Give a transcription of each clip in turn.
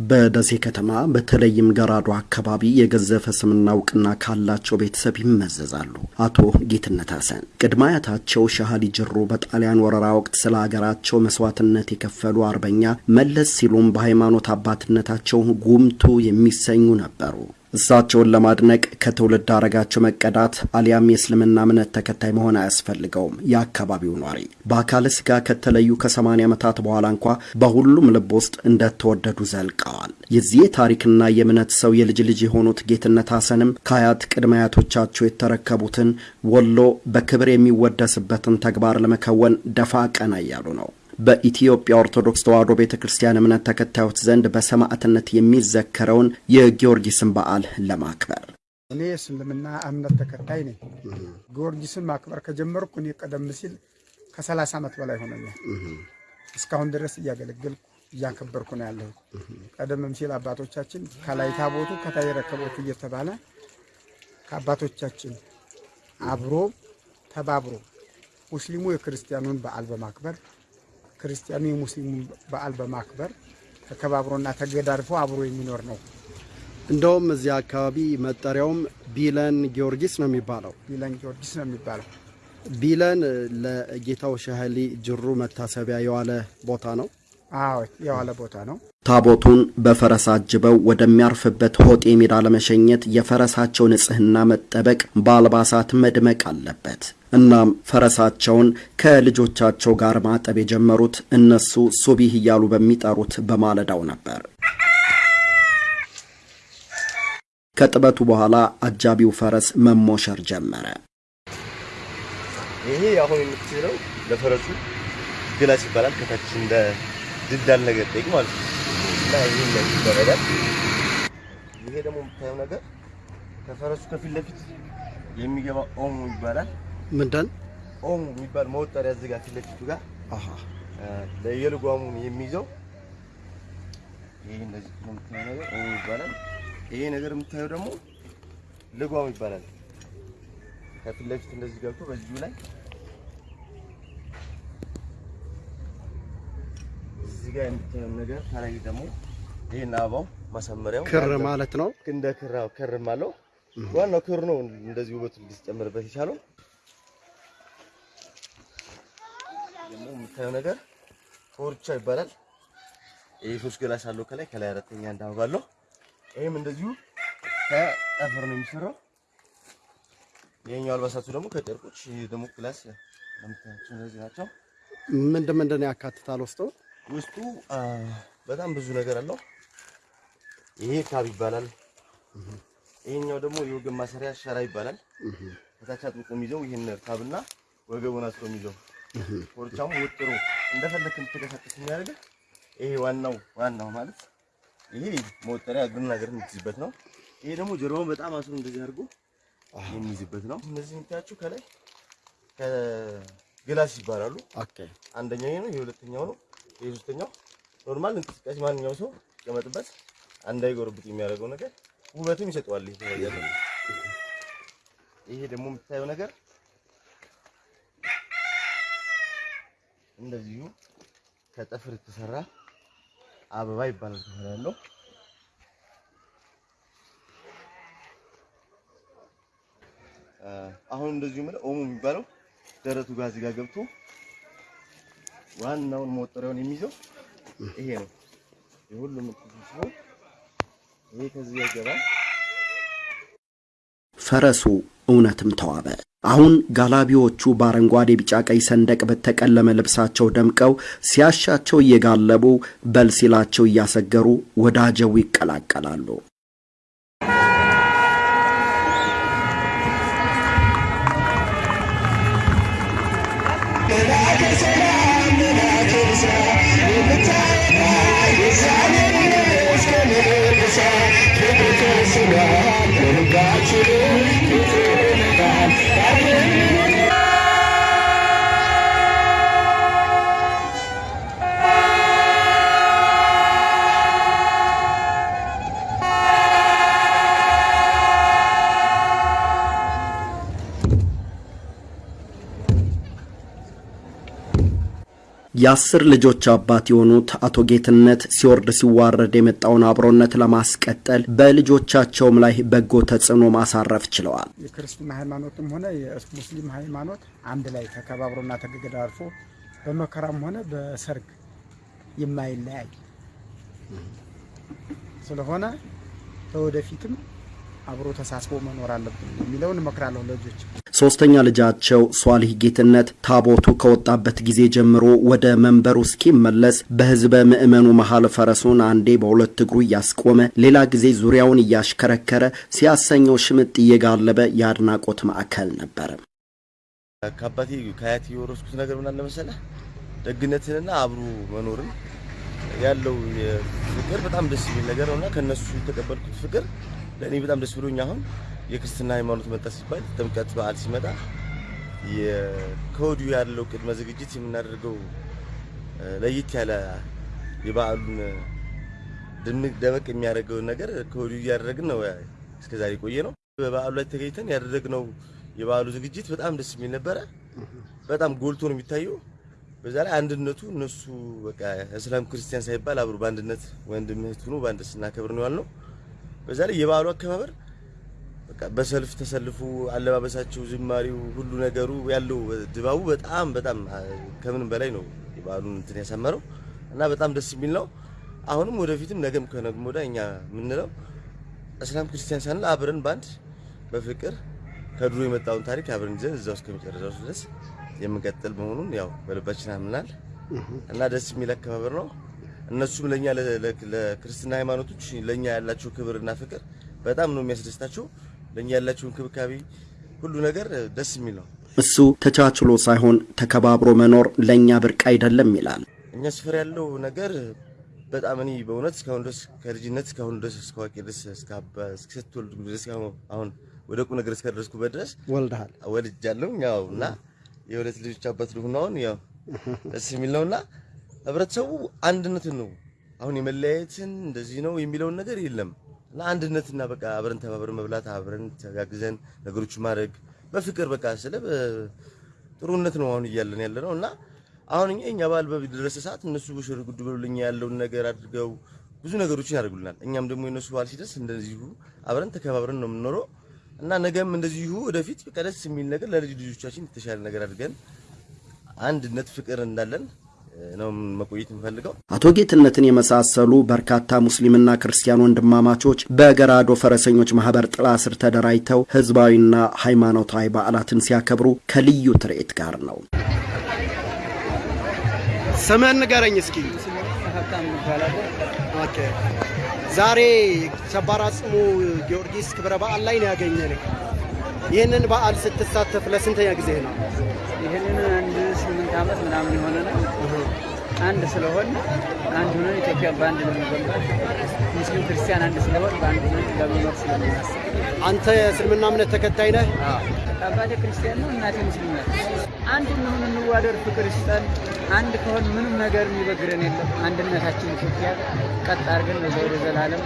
በደሴ ከተማ በተለይም ገራዶ አካባቢ የገዘፈ ስምና እውቅና ካላቸው ቤተሰብ ይመዘዛሉ። አቶ ጌትነት ሐሰን ቅድመ አያታቸው ሻህሊ ጅሩ በጣሊያን ወረራ ወቅት ስለ ሀገራቸው መስዋዕትነት የከፈሉ አርበኛ፣ መለስ ሲሉም በሃይማኖት አባትነታቸው ጉምቱ የሚሰኙ ነበሩ። እሳቸውን ለማድነቅ ከትውልድ ሀረጋቸው መቀዳት አሊያም የእስልምና እምነት ተከታይ መሆን አያስፈልገውም። የአካባቢው ኗሪ በአካለ ስጋ ከተለዩ ከሰማንያ ዓመታት በኋላ እንኳ በሁሉም ልብ ውስጥ እንደተወደዱ ዘልቀዋል። የዚህ የታሪክና የእምነት ሰው የልጅ ልጅ የሆኑት ጌትነት ሐሰንም ከአያት ቅድመ አያቶቻቸው የተረከቡትን ወሎ በክብር የሚወደስበትን ተግባር ለመከወን ደፋ ቀና እያሉ ነው። በኢትዮጵያ ኦርቶዶክስ ተዋሕዶ ቤተ ክርስቲያን እምነት ተከታዮች ዘንድ በሰማዕትነት የሚዘከረውን የጊዮርጊስን በዓል ለማክበር እኔ የእስልምና እምነት ተከታይ ነኝ። ጊዮርጊስን ማክበር ከጀመርኩ እኔ ቀደም ሲል ከሰላሳ ዓመት በላይ ሆነኛል። እስካሁን ድረስ እያገለገልኩ እያከበርኩ ነው ያለሁት። ቀደምም ሲል አባቶቻችን ከላይ ታቦቱ ከታይ ረከቦቱ እየተባለ ከአባቶቻችን አብሮ ተባብሮ ሙስሊሙ የክርስቲያኑን በዓል በማክበር ክርስቲያኑ የሙስሊሙን በዓል በማክበር ተከባብሮና ተገዳድፎ አብሮ የሚኖር ነው። እንደውም እዚህ አካባቢ መጠሪያውም ቢለን ጊዮርጊስ ነው የሚባለው። ቢለን ጊዮርጊስ ነው የሚባለው። ቢለን ለጌታው ሻህሊ ጅሩ መታሰቢያ የዋለ ቦታ ነው። አዎ የዋለ ቦታ ነው። ታቦቱን በፈረስ አጅበው ወደሚያርፍበት ሆጤ ሜዳ ለመሸኘት የፈረሳቸው ንጽሕና መጠበቅ በአልባሳት መድመቅ አለበት። እናም ፈረሳቸውን ከልጆቻቸው ጋር ማጠብ የጀመሩት እነሱ ሱቢህ እያሉ በሚጠሩት በማለዳው ነበር። ከጥበቱ በኋላ አጃቢው ፈረስ መሞሸር ጀመረ። ይሄ አሁን የምትችለው ለፈረሱ ግላስ ይባላል። ከታች እንደ ነገር ጠይቅ ማለት ነው እና ይሄ እንደዚህ ይደረጋል። ይሄ ደግሞ የምታየው ነገር ከፈረሱ ከፊት ለፊት የሚገባ ኦሞ ይባላል። ምንድን ኦሞ የሚባል መወጠሪያ እዚህ ጋር ፊት ለፊቱ ጋር ለየልጓሙን የሚይዘው ይሄ እንደዚህ ነው የምታየው ነገር ኦሞ ይባላል። ይሄ ነገር የምታየው ደግሞ ልጓም ይባላል። ከፊት ለፊት እንደዚህ ገብቶ በዚሁ ላይ እዚህ ጋር የምታየው ነገር ከላይ ደግሞ ይሄን አበባው ማሳመሪያው ክር ማለት ነው። እንደ ክራው ክርም አለው። ዋናው ክር ነው እንደዚህ ውበት ሊጨምርበት የቻለው። ደግሞ የምታየው ነገር ኮርቻ ይባላል። ይሄ ሶስት ግላስ አለው ከላይ ከላይ አራተኛ አንድ አበባ አለው። ይሄም እንደዚሁ ከጠፍር ነው የሚሰራው። ይሄኛው አልባሳቱ ደግሞ ከጨርቆች ደግሞ ግላስ ለምታያቸው እነዚህ ናቸው። ምንድን ምንድን ያካትታል ውስጡ? ውስጡ በጣም ብዙ ነገር አለው። ይሄ ካብ ይባላል። ይሄኛው ደግሞ የወገብ ማሰሪያ ሸራ ይባላል። ከታች አጥብቆ የሚይዘው ይሄን ካብና ወገቡን አስሮ የሚይዘው ኮርቻሙ ወጥሮ እንደፈለክ እንድትንቀሳቀስ የሚያደርግ ይሄ ዋናው ዋናው ማለት ይሄ መወጠሪያ እግር የምትይዝበት ነው። ይሄ ደግሞ ጀርባውን በጣም አስሮ እንደዚህ አድርጎ የሚይዝበት ነው። እነዚህ የምታያቸው ከላይ ከግላስ ይባላሉ። OK አንደኛው ይሄ ነው፣ ይሄ ሁለተኛው ነው፣ ይሄ ሶስተኛው። normal እንቅስቃሴ ማንኛውም ሰው ሲቀመጥበት እንዳይጎርብጥ የሚያደርገው ነገር ውበትም ይሰጠዋል። ይሄ ደግሞ የምታየው ነገር እንደዚሁ ከጠፍር የተሰራ አበባ ይባላል። ያለው አሁን እንደዚሁ ምን ኦሞ የሚባለው ደረቱ ጋር እዚህ ጋር ገብቶ ዋናውን መወጠሪያውን የሚይዘው ይሄ ነው። የሁሉም ይሄ ከዚህ ይገባል። ፈረሱ እውነትም ተዋበ። አሁን ጋላቢዎቹ በአረንጓዴ ቢጫ ቀይ ሰንደቅ በተቀለመ ልብሳቸው ደምቀው ሲያሻቸው እየጋለቡ በል ሲላቸው እያሰገሩ ወዳጀው ይቀላቀላሉ። የአስር ልጆች አባት የሆኑት አቶ ጌትነት ሲወርድ ሲዋረድ የመጣውን አብሮነት ለማስቀጠል በልጆቻቸውም ላይ በጎ ተጽዕኖ ማሳረፍ ችለዋል። የክርስትና ሃይማኖትም ሆነ የሙስሊም ሃይማኖት አንድ ላይ ተከባብሮና ተገዳርፎ በመከራም ሆነ በሰርግ የማይለያይ ስለሆነ ለወደፊትም አብሮ ተሳስቦ መኖር አለብን የሚለውን እመክራለሁ ለልጆች። ሶስተኛ ልጃቸው ሷሊህ ጌትነት ታቦቱ ከወጣበት ጊዜ ጀምሮ ወደ መንበሩ እስኪመለስ በህዝበ ምዕመኑ መሀል ፈረሱን አንዴ በሁለት እግሩ እያስቆመ ሌላ ጊዜ ዙሪያውን እያሽከረከረ ሲያሰኘው ሽምጥ እየጋለበ የአድናቆት ማዕከል ነበረ። ከአባቴ ከአያቴ የወረስኩት ነገር ምን አለ መሰለህ፣ ደግነትንና አብሮ መኖርን ያለው ፍቅር በጣም ደስ የሚል ነገር ነውና ከነሱ የተቀበልኩት ፍቅር ለእኔ በጣም ደስ ብሎኝ አሁን የክርስትና ሃይማኖት መጣ ሲባል ጥምቀት በዓል ሲመጣ ከወዲሁ ያለው ቅድመ ዝግጅት የምናደርገው ለየት ያለ የበዓሉን ድምቅ ደመቅ የሚያደርገውን ነገር ከወዲሁ እያደረግን ነው እስከዛሬ ቆየ ነው። በበዓሉ ላይ ተገኝተን ያደረግነው የበዓሉ ዝግጅት በጣም ደስ የሚል ነበረ። በጣም ጎልቶ ነው የሚታየው። በዛ ላይ አንድነቱ እነሱ በቃ እስላም ክርስቲያን ሳይባል አብሮ በአንድነት ወንድም እህት ሆኖ በአንድ ስናከብር ነው ያልነው። በዛ ላይ የበዓሉ አከባበር በቃ በሰልፍ ተሰልፉ፣ አለባበሳቸው፣ ዝማሬው፣ ሁሉ ነገሩ ያለው ድባቡ በጣም በጣም ከምንም በላይ ነው የበዓሉን እንትን ያሳመረው እና በጣም ደስ የሚል ነው። አሁንም ወደፊትም ነገም ከነገም ወዲያ እኛ የምንለው እስላም ክርስቲያን ሳንል አብረን ባንድ በፍቅር ከድሮ የመጣውን ታሪክ አብረን ይዘን እዛው እስከመጨረሻው ድረስ የምንቀጥል መሆኑን ያው በልባችን አምናል እና ደስ የሚል አከባበር ነው። እነሱም ለኛ ለክርስትና ሃይማኖቶች ለኛ ያላቸው ክብርና ፍቅር በጣም ነው የሚያስደስታቸው። ለኛ ያላቸው እንክብካቤ ሁሉ ነገር ደስ የሚል ነው። እሱ ተቻችሎ ሳይሆን ተከባብሮ መኖር ለእኛ ብርቅ አይደለም ይላል። እኛ ስፍር ያለው ነገር በጣም እኔ በእውነት እስካሁን ድረስ ከልጅነት እስካሁን ድረስ እስከ አዋቂ ድረስ እስከስትወልድ ድረስ አሁን ወደ ቁም ነገር እስከደረስኩበት ድረስ ወልደሃል ወልጃለሁ። ያው እና የሁለት ልጆች አባት ልሁን አሁን ያው ደስ የሚል ነውና ህብረተሰቡ አንድነትን ነው። አሁን የመለያየትን እንደዚህ ነው የሚለውን ነገር የለም። እና አንድነትና በቃ አብረን ተባብረን መብላት አብረን ተጋግዘን ነገሮችን ማድረግ በፍቅር በቃ ስለ ጥሩነት ነው አሁን እያለን ያለ ነው እና አሁን እኛ በዓል በደረሰ ሰዓት እነሱ በሽር ጉድ ብሎልኛ ያለውን ነገር አድርገው ብዙ ነገሮችን ያደርጉልናል። እኛም ደግሞ የነሱ በዓል ሲደርስ እንደዚሁ አብረን ተከባብረን ነው የምንኖረው። እና ነገም እንደዚሁ ወደፊት በቃ ደስ የሚል ነገር ለልጅ ልጆቻችን የተሻለ ነገር አድርገን አንድነት ፍቅር እንዳለን ነው መቆየት የምፈልገው። አቶ ጌትነትን የመሳሰሉ በርካታ ሙስሊምና ክርስቲያን ወንድማማቾች በገራዶ ፈረሰኞች ማህበር ጥላ ስር ተደራጅተው ህዝባዊና ሃይማኖታዊ በዓላትን ሲያከብሩ ከልዩ ትርኢት ጋር ነው። ስምህን ንገረኝ እስኪ። OK። ዛሬ ሰባር አጽሙ ጊዮርጊስ ክብረ በዓል ላይ ነው ያገኘንህ። ይህንን በዓል ስትሳተፍ ለስንተኛ ጊዜ ነው? ይህንን አንድ ስምንት ዓመት ምናምን የሆነ ነው። አንድ ስለሆን አንድ ሆነን ኢትዮጵያ በአንድ ለመገንባት ሙስሊም ክርስቲያን አንድ ስለሆን በአንድ ሆነን ለመኖር ስለምናስብ አንተ የእስልምና እምነት ተከታይ ነህ? አባቴ ክርስቲያን ነው፣ እናቴ ሙስሊም ናት። አንድ እንሁን፣ እንዋደድ፣ ፍቅር ይስጠን። አንድ ከሆን ምንም ነገር የሚበግረን የለም። አንድነታችን ኢትዮጵያ ቀጥ አድርገን ለዛ ወደ ዘላለም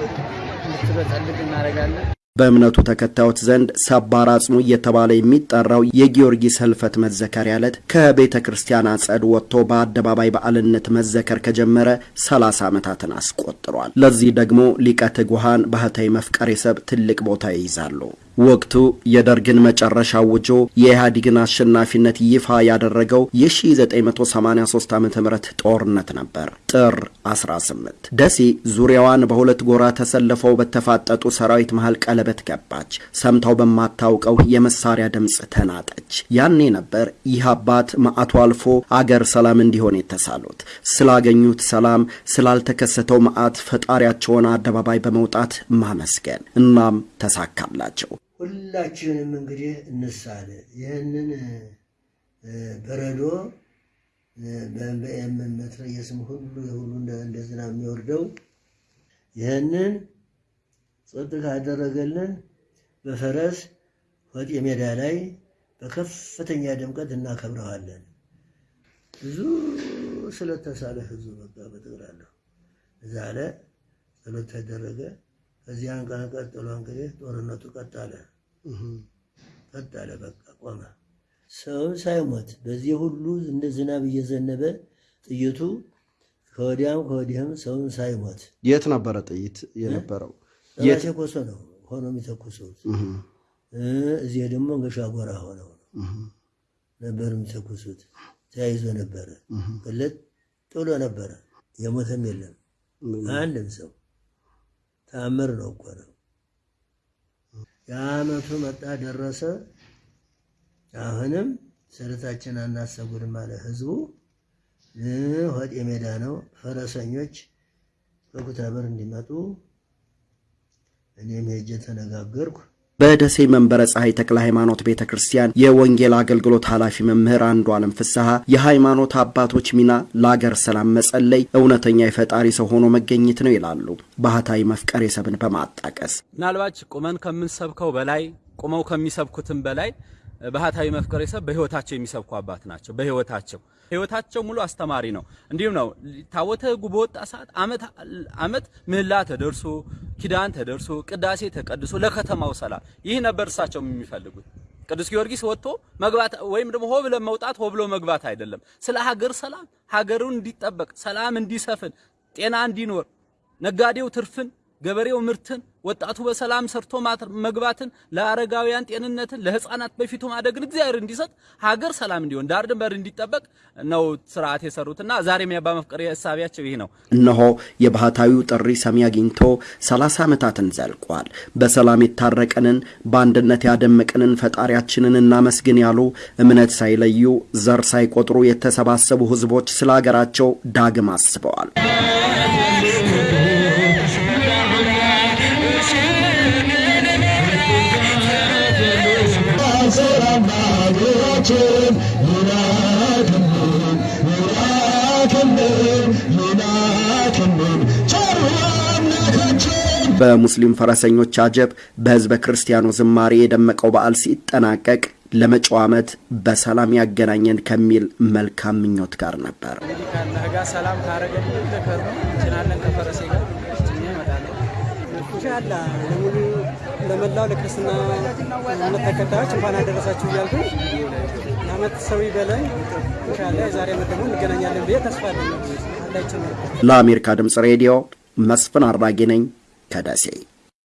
እንድትበጸልግ እናደርጋለን። በእምነቱ ተከታዮች ዘንድ ሰባር አጽሙ እየተባለ የሚጠራው የጊዮርጊስ ህልፈት መዘከሪያ ዕለት ከቤተ ክርስቲያን አጸድ ወጥቶ በአደባባይ በዓልነት መዘከር ከጀመረ 30 ዓመታትን አስቆጥሯል። ለዚህ ደግሞ ሊቀ ትጉሃን ባህታዊ መፍቀሬ ሰብ ትልቅ ቦታ ይይዛሉ። ወቅቱ የደርግን መጨረሻ አውጆ የኢህአዴግን አሸናፊነት ይፋ ያደረገው የ1983 ዓ ም ጦርነት ነበር። ጥር 18 ደሴ ዙሪያዋን በሁለት ጎራ ተሰልፈው በተፋጠጡ ሰራዊት መሃል ቀለበት ገባች። ሰምታው በማታውቀው የመሳሪያ ድምፅ ተናጠች። ያኔ ነበር ይህ አባት መዓቱ አልፎ አገር ሰላም እንዲሆን የተሳሉት። ስላገኙት ሰላም፣ ስላልተከሰተው መዓት ፈጣሪያቸውን አደባባይ በመውጣት ማመስገን እናም ተሳካላቸው። ሁላችንም እንግዲህ እንሳለ ይህንን በረዶ በመትረየስም ሁሉ የሁሉ እንደ ዝናብ የሚወርደው ይህንን ጸጥ ካደረገልን በፈረስ ወጤ ሜዳ ላይ በከፍተኛ ድምቀት እናከብረዋለን። ብዙ ስለተሳለ ህዝቡ በቃ በጠቅላላው እዛ አለ ጸሎት ተደረገ። ከዚያን ቀን ቀጥሎ እንግዲህ ጦርነቱ ቀጣለ ቀጣለ፣ በቃ ቆመ። ሰው ሳይሞት በዚህ ሁሉ እንደ ዝናብ እየዘነበ ጥይቱ ከወዲያም ከወዲህም ሰውን ሳይሞት የት ነበረ ጥይት የነበረው? ጠባሴ ኮሶ ነው ሆኖ የሚተኩሱት። እዚህ ደግሞ እንገሻ ጎራ ሆነው ነበር የሚተኩሱት። ተያይዞ ነበረ፣ ቅልጥ ብሎ ነበረ። የሞተም የለም አንድም ሰው። ተአምር ነው እኮ ነው። የአመቱ መጣ ደረሰ። አሁንም ስርታችን አናሰጉድም አለ ህዝቡ። ሆጤ ሜዳ ነው። ፈረሰኞች ከኩታበር እንዲመጡ እኔም ሄጄ ተነጋገርኩ። በደሴ መንበረ ፀሐይ ተክለ ሃይማኖት ቤተ ክርስቲያን የወንጌል አገልግሎት ኃላፊ መምህር አንዱ ዓለም ፍስሐ የሃይማኖት አባቶች ሚና ለአገር ሰላም መጸለይ፣ እውነተኛ የፈጣሪ ሰው ሆኖ መገኘት ነው ይላሉ። ባህታዊ መፍቀሬ ሰብን በማጣቀስ ምናልባች ቁመን ከምንሰብከው በላይ ቁመው ከሚሰብኩትም በላይ ባህታዊ መፍቀሬ ሰብ በህይወታቸው የሚሰብኩ አባት ናቸው። በህይወታቸው ህይወታቸው ሙሉ አስተማሪ ነው። እንዲሁም ነው ታቦተ ሕጉ በወጣ ሰዓት አመት ምህላ ተደርሶ ኪዳን ተደርሶ ቅዳሴ ተቀድሶ ለከተማው ሰላም ይህ ነበር እሳቸው የሚፈልጉት። ቅዱስ ጊዮርጊስ ወጥቶ መግባት ወይም ደግሞ ሆ ብለን መውጣት ሆ ብሎ መግባት አይደለም። ስለ ሀገር ሰላም ሀገሩን እንዲጠበቅ ሰላም እንዲሰፍን ጤና እንዲኖር ነጋዴው ትርፍን ገበሬው ምርትን ወጣቱ በሰላም ሰርቶ መግባትን ለአረጋውያን ጤንነትን ለህፃናት በፊቱ ማደግን እግዚአብሔር እንዲሰጥ ሀገር ሰላም እንዲሆን ዳር ድንበር እንዲጠበቅ ነው ስርዓት የሰሩትና ዛሬም የአባ መፍቀሬ ሀሳቢያቸው ይህ ነው። እነሆ የባህታዊው ጥሪ ሰሚ አግኝቶ ሰላሳ ዓመታትን ዘልቋል። በሰላም የታረቀንን በአንድነት ያደመቅንን ፈጣሪያችንን እናመስግን ያሉ እምነት ሳይለዩ ዘር ሳይቆጥሩ የተሰባሰቡ ህዝቦች ስለ ሀገራቸው ዳግም አስበዋል። በሙስሊም ፈረሰኞች አጀብ በህዝበ ክርስቲያኑ ዝማሬ የደመቀው በዓል ሲጠናቀቅ ለመጪው ዓመት በሰላም ያገናኘን ከሚል መልካም ምኞት ጋር ነበር። እንግዲህ ጋር ሰላም ካረገን ጭናለን ከፈረሴ ጋር ለሙሉ ለመላው ለክርስትና እምነት ተከታዮች እንኳን አደረሳችሁ እያልኩ የዓመት ሰው ይበለን። ኢንሻአላ የዛሬ ዓመት ደግሞ እንገናኛለን ብዬ ተስፋ አለኝ። ለአሜሪካ ድምፅ ሬዲዮ መስፍን አራጌ ነኝ 正せい。